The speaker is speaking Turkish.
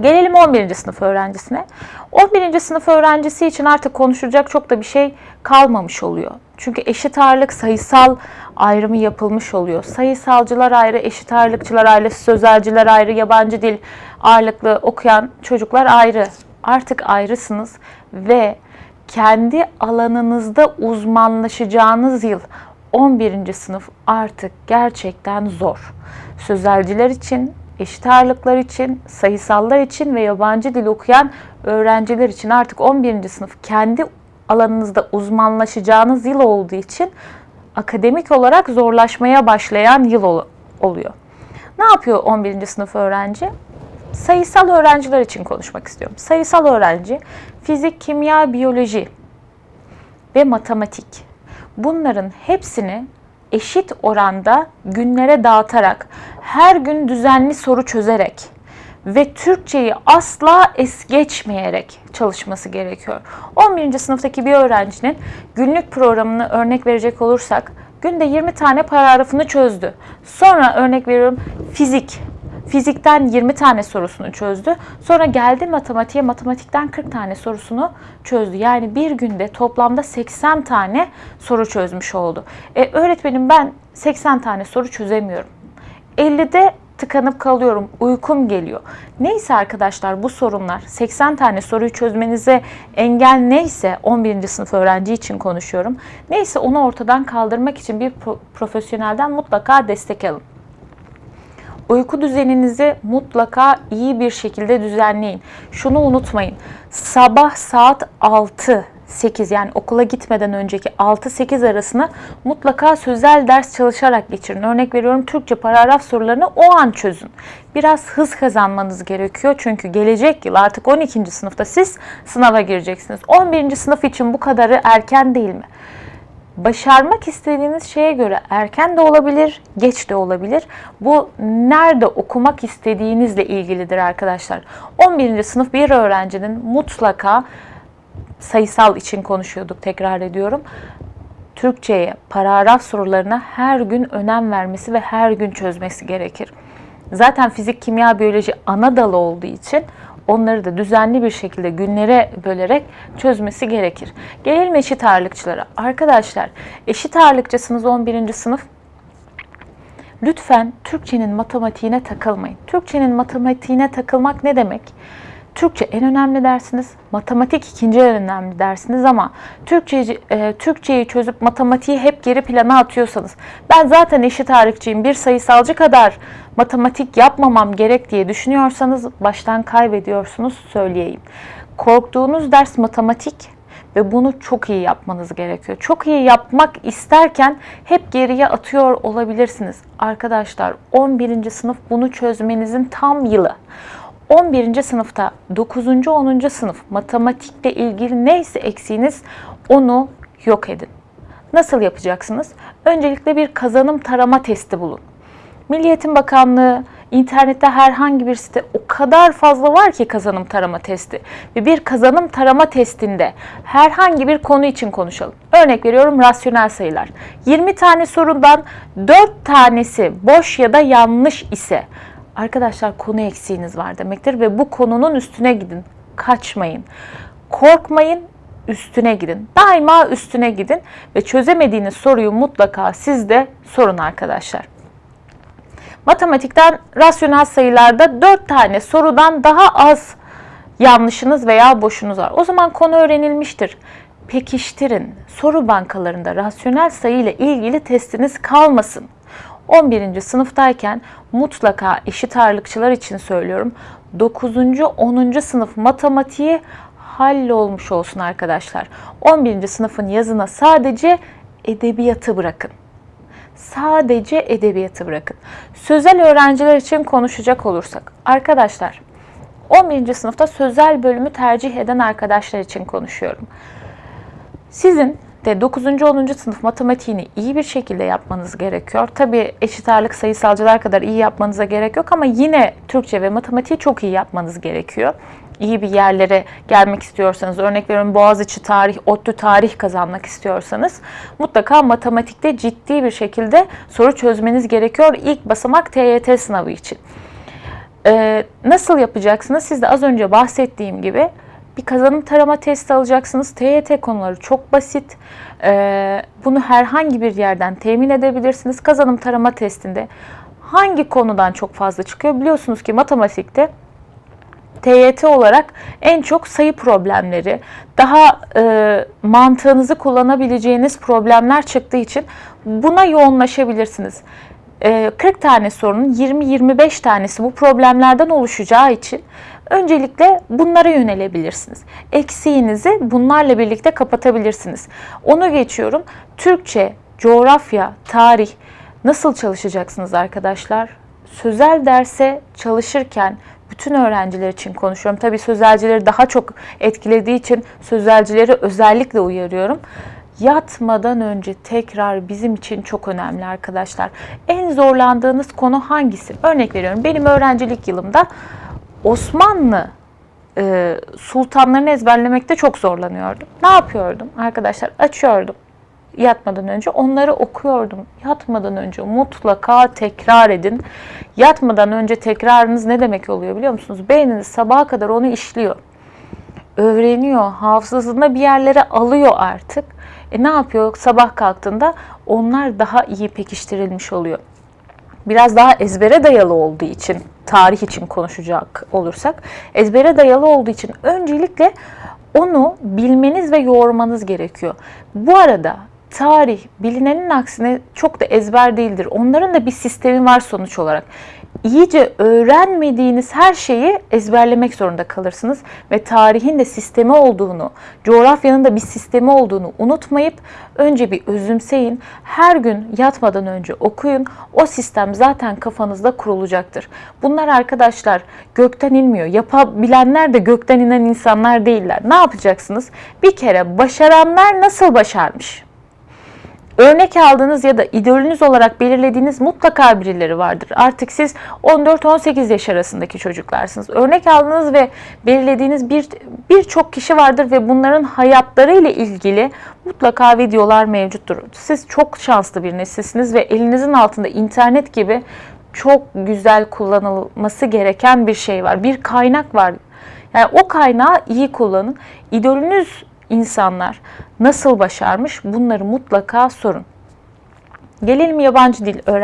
Gelelim 11. sınıf öğrencisine. 11. sınıf öğrencisi için artık konuşulacak çok da bir şey kalmamış oluyor. Çünkü eşit ağırlık sayısal ayrımı yapılmış oluyor. Sayısalcılar ayrı, eşit ağırlıkçılar ayrı, sözelciler ayrı, yabancı dil ağırlıklı okuyan çocuklar ayrı. Artık ayrısınız ve kendi alanınızda uzmanlaşacağınız yıl 11. sınıf artık gerçekten zor. Sözelciler için, eşit ağırlıklar için, sayısallar için ve yabancı dil okuyan öğrenciler için artık 11. sınıf kendi alanınızda uzmanlaşacağınız yıl olduğu için akademik olarak zorlaşmaya başlayan yıl ol- oluyor. Ne yapıyor 11. sınıf öğrenci? Sayısal öğrenciler için konuşmak istiyorum. Sayısal öğrenci fizik, kimya, biyoloji ve matematik. Bunların hepsini eşit oranda günlere dağıtarak, her gün düzenli soru çözerek ve Türkçeyi asla es geçmeyerek çalışması gerekiyor. 11. sınıftaki bir öğrencinin günlük programını örnek verecek olursak günde 20 tane paragrafını çözdü. Sonra örnek veriyorum fizik. Fizikten 20 tane sorusunu çözdü. Sonra geldi matematiğe, matematikten 40 tane sorusunu çözdü. Yani bir günde toplamda 80 tane soru çözmüş oldu. E, öğretmenim ben 80 tane soru çözemiyorum. 50'de tıkanıp kalıyorum, uykum geliyor. Neyse arkadaşlar bu sorunlar 80 tane soruyu çözmenize engel neyse 11. sınıf öğrenci için konuşuyorum. Neyse onu ortadan kaldırmak için bir pro- profesyonelden mutlaka destek alın. Uyku düzeninizi mutlaka iyi bir şekilde düzenleyin. Şunu unutmayın. Sabah saat 6 8 yani okula gitmeden önceki 6-8 arasını mutlaka sözel ders çalışarak geçirin. Örnek veriyorum Türkçe paragraf sorularını o an çözün. Biraz hız kazanmanız gerekiyor çünkü gelecek yıl artık 12. sınıfta siz sınava gireceksiniz. 11. sınıf için bu kadarı erken değil mi? Başarmak istediğiniz şeye göre erken de olabilir, geç de olabilir. Bu nerede okumak istediğinizle ilgilidir arkadaşlar. 11. sınıf bir öğrencinin mutlaka sayısal için konuşuyorduk tekrar ediyorum. Türkçe'ye, paragraf sorularına her gün önem vermesi ve her gün çözmesi gerekir. Zaten fizik, kimya, biyoloji ana dalı olduğu için onları da düzenli bir şekilde günlere bölerek çözmesi gerekir. Gelelim eşit ağırlıkçılara. Arkadaşlar eşit ağırlıkçısınız 11. sınıf. Lütfen Türkçenin matematiğine takılmayın. Türkçenin matematiğine takılmak ne demek? Türkçe en önemli dersiniz, matematik ikinci en önemli dersiniz ama Türkçeyi, e, Türkçeyi çözüp matematiği hep geri plana atıyorsanız, ben zaten eşit ağırlıkçıyım, bir sayısalcı kadar matematik yapmamam gerek diye düşünüyorsanız baştan kaybediyorsunuz söyleyeyim. Korktuğunuz ders matematik ve bunu çok iyi yapmanız gerekiyor. Çok iyi yapmak isterken hep geriye atıyor olabilirsiniz. Arkadaşlar 11. sınıf bunu çözmenizin tam yılı. 11. sınıfta 9. 10. sınıf matematikle ilgili neyse eksiğiniz onu yok edin. Nasıl yapacaksınız? Öncelikle bir kazanım tarama testi bulun. Milli Eğitim Bakanlığı, internette herhangi bir site o kadar fazla var ki kazanım tarama testi. Ve bir kazanım tarama testinde herhangi bir konu için konuşalım. Örnek veriyorum rasyonel sayılar. 20 tane sorudan 4 tanesi boş ya da yanlış ise arkadaşlar konu eksiğiniz var demektir ve bu konunun üstüne gidin. Kaçmayın. Korkmayın, üstüne gidin. Daima üstüne gidin ve çözemediğiniz soruyu mutlaka siz de sorun arkadaşlar. Matematikten rasyonel sayılarda 4 tane sorudan daha az yanlışınız veya boşunuz var. O zaman konu öğrenilmiştir. Pekiştirin. Soru bankalarında rasyonel sayı ile ilgili testiniz kalmasın. 11. sınıftayken mutlaka eşit ağırlıkçılar için söylüyorum. 9. 10. sınıf matematiği hallolmuş olsun arkadaşlar. 11. sınıfın yazına sadece edebiyatı bırakın. Sadece edebiyatı bırakın. Sözel öğrenciler için konuşacak olursak arkadaşlar 11. sınıfta sözel bölümü tercih eden arkadaşlar için konuşuyorum. Sizin de 9. 10. sınıf matematiğini iyi bir şekilde yapmanız gerekiyor. Tabi eşit ağırlık sayısalcılar kadar iyi yapmanıza gerek yok ama yine Türkçe ve matematiği çok iyi yapmanız gerekiyor. İyi bir yerlere gelmek istiyorsanız, örnek veriyorum Boğaziçi tarih, ODTÜ tarih kazanmak istiyorsanız mutlaka matematikte ciddi bir şekilde soru çözmeniz gerekiyor. İlk basamak TYT sınavı için. Ee, nasıl yapacaksınız? Siz de az önce bahsettiğim gibi bir kazanım tarama testi alacaksınız. TYT konuları çok basit. Ee, bunu herhangi bir yerden temin edebilirsiniz. Kazanım tarama testinde hangi konudan çok fazla çıkıyor? Biliyorsunuz ki matematikte TYT olarak en çok sayı problemleri, daha e, mantığınızı kullanabileceğiniz problemler çıktığı için buna yoğunlaşabilirsiniz. E, 40 tane sorunun 20-25 tanesi bu problemlerden oluşacağı için öncelikle bunlara yönelebilirsiniz. Eksiğinizi bunlarla birlikte kapatabilirsiniz. Onu geçiyorum. Türkçe, coğrafya, tarih nasıl çalışacaksınız arkadaşlar? Sözel derse çalışırken bütün öğrenciler için konuşuyorum. Tabii sözelcileri daha çok etkilediği için sözelcileri özellikle uyarıyorum. Yatmadan önce tekrar bizim için çok önemli arkadaşlar. En zorlandığınız konu hangisi? Örnek veriyorum. Benim öğrencilik yılımda Osmanlı e, sultanlarını ezberlemekte çok zorlanıyordum. Ne yapıyordum? Arkadaşlar açıyordum yatmadan önce onları okuyordum. Yatmadan önce mutlaka tekrar edin. Yatmadan önce tekrarınız ne demek oluyor biliyor musunuz? Beyniniz sabaha kadar onu işliyor. Öğreniyor, hafızasında bir yerlere alıyor artık. E ne yapıyor? Sabah kalktığında onlar daha iyi pekiştirilmiş oluyor. Biraz daha ezbere dayalı olduğu için, tarih için konuşacak olursak, ezbere dayalı olduğu için öncelikle onu bilmeniz ve yoğurmanız gerekiyor. Bu arada tarih bilinenin aksine çok da ezber değildir. Onların da bir sistemi var sonuç olarak. İyice öğrenmediğiniz her şeyi ezberlemek zorunda kalırsınız ve tarihin de sistemi olduğunu, coğrafyanın da bir sistemi olduğunu unutmayıp önce bir özümseyin. Her gün yatmadan önce okuyun. O sistem zaten kafanızda kurulacaktır. Bunlar arkadaşlar gökten inmiyor. Yapabilenler de gökten inen insanlar değiller. Ne yapacaksınız? Bir kere başaranlar nasıl başarmış? Örnek aldığınız ya da idolünüz olarak belirlediğiniz mutlaka birileri vardır. Artık siz 14-18 yaş arasındaki çocuklarsınız. Örnek aldığınız ve belirlediğiniz bir birçok kişi vardır ve bunların hayatları ile ilgili mutlaka videolar mevcuttur. Siz çok şanslı bir nesilsiniz ve elinizin altında internet gibi çok güzel kullanılması gereken bir şey var. Bir kaynak var. Yani o kaynağı iyi kullanın. İdolünüz insanlar nasıl başarmış bunları mutlaka sorun. Gelelim yabancı dil öğren